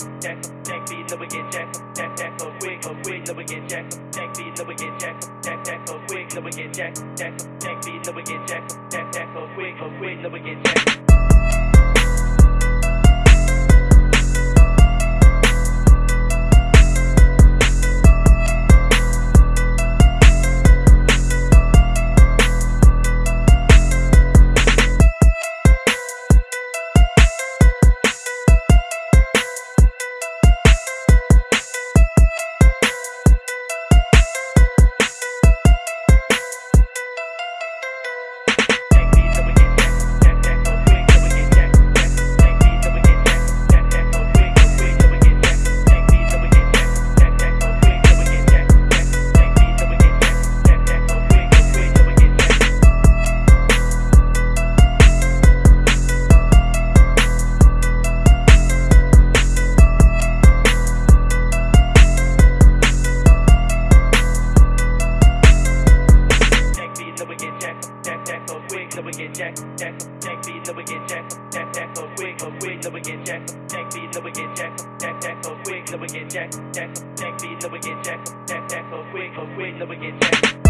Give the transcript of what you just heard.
Jack, jacked, jack beat, never get jacked, jack, jack, so quick, so quick, never get Jack, jack beat, never get jacked, jack, jack, so quick, never get jacked, jack, jack beat, never get jacked, jack, jack, so quick, so quick, never get jacked. So we get jacked, jack, jack beat, then we get jacked, jack, jack, so quick, so quick, then we get jacked, jack beat, then we get jacked, jack, jack, so quick, then we get jacked, jack, jack beat, then we get jacked, jack, jack, so quick, so quick, then we get jacked.